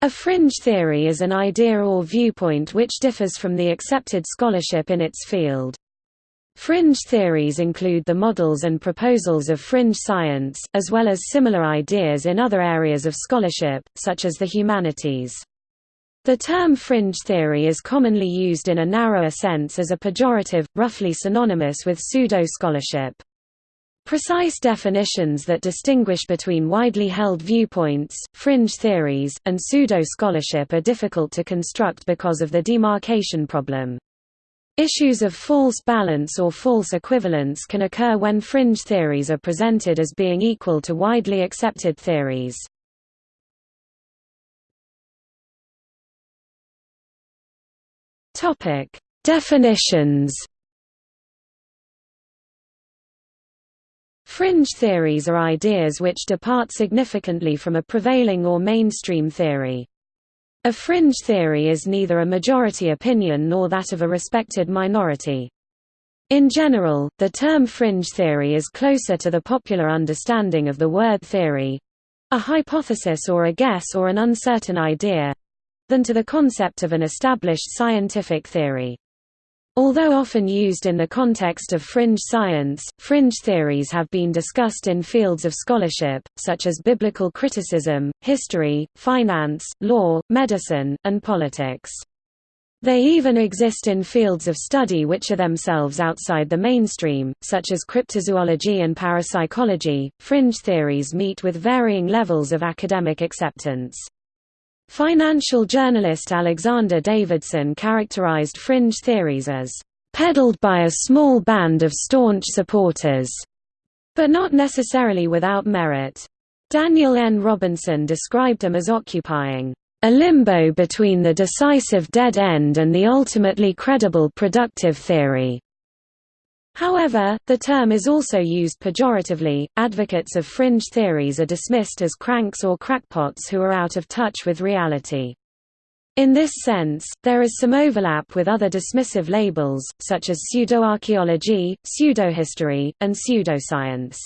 A fringe theory is an idea or viewpoint which differs from the accepted scholarship in its field. Fringe theories include the models and proposals of fringe science, as well as similar ideas in other areas of scholarship, such as the humanities. The term fringe theory is commonly used in a narrower sense as a pejorative, roughly synonymous with pseudo-scholarship. Precise definitions that distinguish between widely held viewpoints, fringe theories, and pseudo-scholarship are difficult to construct because of the demarcation problem. Issues of false balance or false equivalence can occur when fringe theories are presented as being equal to widely accepted theories. Definitions. Fringe theories are ideas which depart significantly from a prevailing or mainstream theory. A fringe theory is neither a majority opinion nor that of a respected minority. In general, the term fringe theory is closer to the popular understanding of the word theory—a hypothesis or a guess or an uncertain idea—than to the concept of an established scientific theory. Although often used in the context of fringe science, fringe theories have been discussed in fields of scholarship, such as biblical criticism, history, finance, law, medicine, and politics. They even exist in fields of study which are themselves outside the mainstream, such as cryptozoology and parapsychology. Fringe theories meet with varying levels of academic acceptance. Financial journalist Alexander Davidson characterized fringe theories as peddled by a small band of staunch supporters, but not necessarily without merit. Daniel N. Robinson described them as occupying a limbo between the decisive dead end and the ultimately credible productive theory. However, the term is also used pejoratively. Advocates of fringe theories are dismissed as cranks or crackpots who are out of touch with reality. In this sense, there is some overlap with other dismissive labels, such as pseudoarchaeology, pseudohistory, and pseudoscience.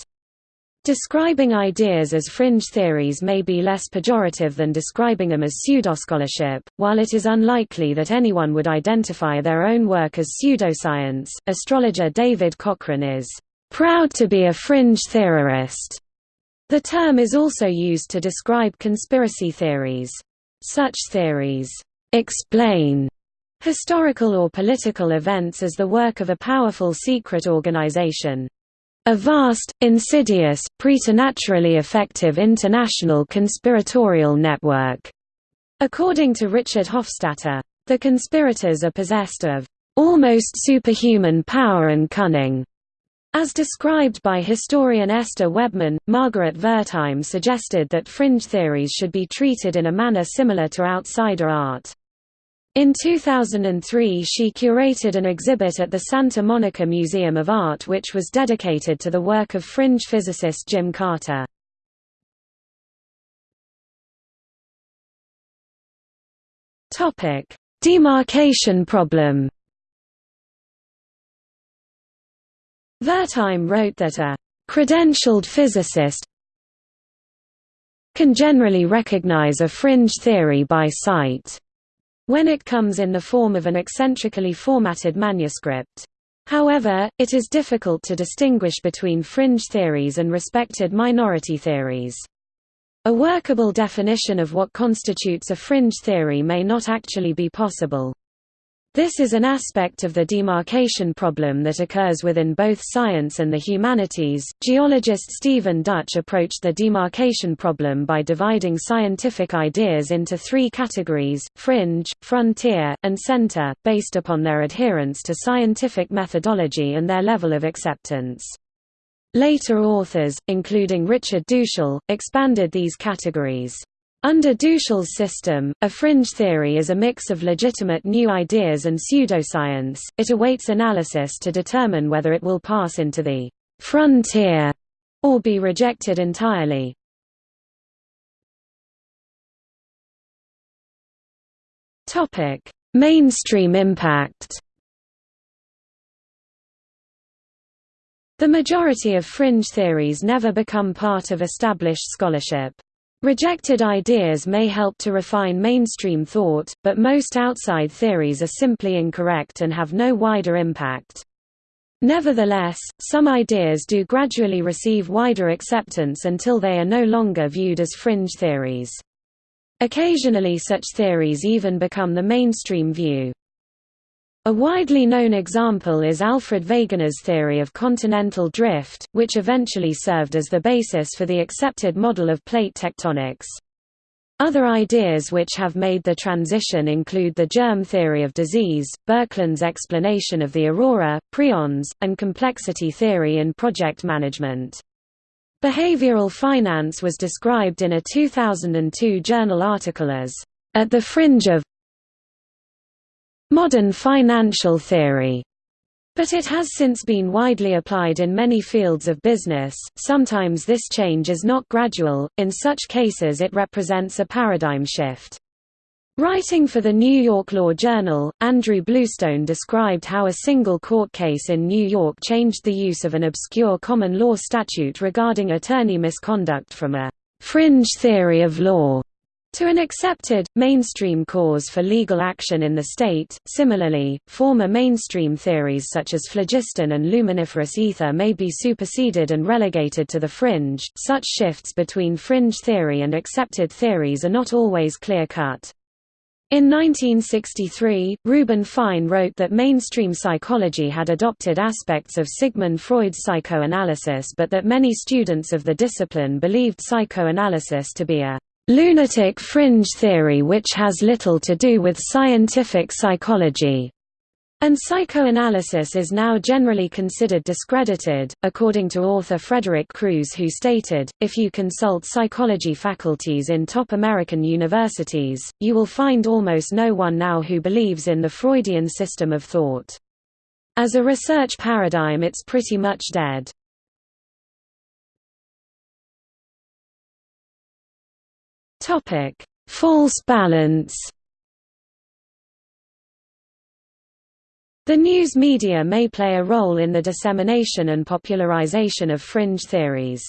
Describing ideas as fringe theories may be less pejorative than describing them as pseudoscholarship. While it is unlikely that anyone would identify their own work as pseudoscience, astrologer David Cochrane is proud to be a fringe theorist. The term is also used to describe conspiracy theories. Such theories explain historical or political events as the work of a powerful secret organization. A vast, insidious, preternaturally effective international conspiratorial network. According to Richard Hofstadter, the conspirators are possessed of almost superhuman power and cunning. As described by historian Esther Webman, Margaret Wertheim suggested that fringe theories should be treated in a manner similar to outsider art. In 2003 she curated an exhibit at the Santa Monica Museum of Art which was dedicated to the work of fringe physicist Jim Carter. Demarcation problem Wertheim wrote that a «credentialed physicist can generally recognize a fringe theory by sight» when it comes in the form of an eccentrically formatted manuscript. However, it is difficult to distinguish between fringe theories and respected minority theories. A workable definition of what constitutes a fringe theory may not actually be possible. This is an aspect of the demarcation problem that occurs within both science and the humanities. Geologist Stephen Dutch approached the demarcation problem by dividing scientific ideas into three categories fringe, frontier, and center, based upon their adherence to scientific methodology and their level of acceptance. Later authors, including Richard Duschl, expanded these categories. Under Duschl's system, a fringe theory is a mix of legitimate new ideas and pseudoscience. It awaits analysis to determine whether it will pass into the frontier or be rejected entirely. Mainstream impact. The majority of fringe theories never become part of established scholarship. Rejected ideas may help to refine mainstream thought, but most outside theories are simply incorrect and have no wider impact. Nevertheless, some ideas do gradually receive wider acceptance until they are no longer viewed as fringe theories. Occasionally such theories even become the mainstream view. A widely known example is Alfred Wegener's theory of continental drift, which eventually served as the basis for the accepted model of plate tectonics. Other ideas which have made the transition include the germ theory of disease, Birkeland's explanation of the aurora, prions, and complexity theory in project management. Behavioral finance was described in a 2002 journal article as, "...at the fringe of modern financial theory, but it has since been widely applied in many fields of business. Sometimes this change is not gradual, in such cases it represents a paradigm shift. Writing for the New York Law Journal, Andrew Bluestone described how a single court case in New York changed the use of an obscure common law statute regarding attorney misconduct from a fringe theory of law to an accepted, mainstream cause for legal action in the state. Similarly, former mainstream theories such as phlogiston and luminiferous ether may be superseded and relegated to the fringe. Such shifts between fringe theory and accepted theories are not always clear cut. In 1963, Reuben Fine wrote that mainstream psychology had adopted aspects of Sigmund Freud's psychoanalysis but that many students of the discipline believed psychoanalysis to be a lunatic fringe theory which has little to do with scientific psychology, and psychoanalysis is now generally considered discredited, according to author Frederick Crews who stated, if you consult psychology faculties in top American universities, you will find almost no one now who believes in the Freudian system of thought. As a research paradigm it's pretty much dead. Topic: False balance. The news media may play a role in the dissemination and popularization of fringe theories.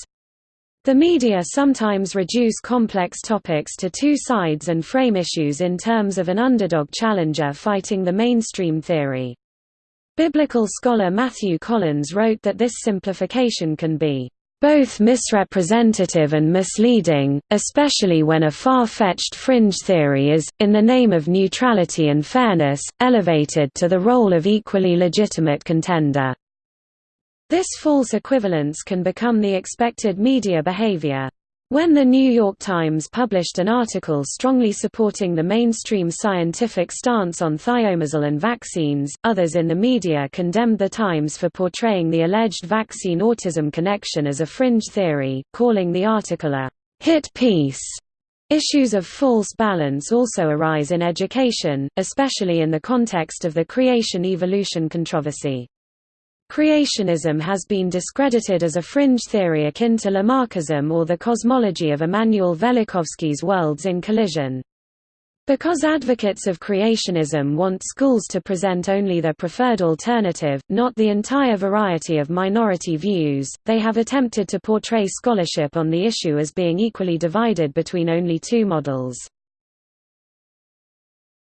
The media sometimes reduce complex topics to two sides and frame issues in terms of an underdog challenger fighting the mainstream theory. Biblical scholar Matthew Collins wrote that this simplification can be both misrepresentative and misleading, especially when a far-fetched fringe theory is, in the name of neutrality and fairness, elevated to the role of equally legitimate contender. This false equivalence can become the expected media behavior. When the New York Times published an article strongly supporting the mainstream scientific stance on thimerosal and vaccines, others in the media condemned the Times for portraying the alleged vaccine-autism connection as a fringe theory, calling the article a hit piece. Issues of false balance also arise in education, especially in the context of the creation-evolution controversy. Creationism has been discredited as a fringe theory akin to Lamarckism or the cosmology of Immanuel Velikovsky's worlds in collision. Because advocates of creationism want schools to present only their preferred alternative, not the entire variety of minority views, they have attempted to portray scholarship on the issue as being equally divided between only two models.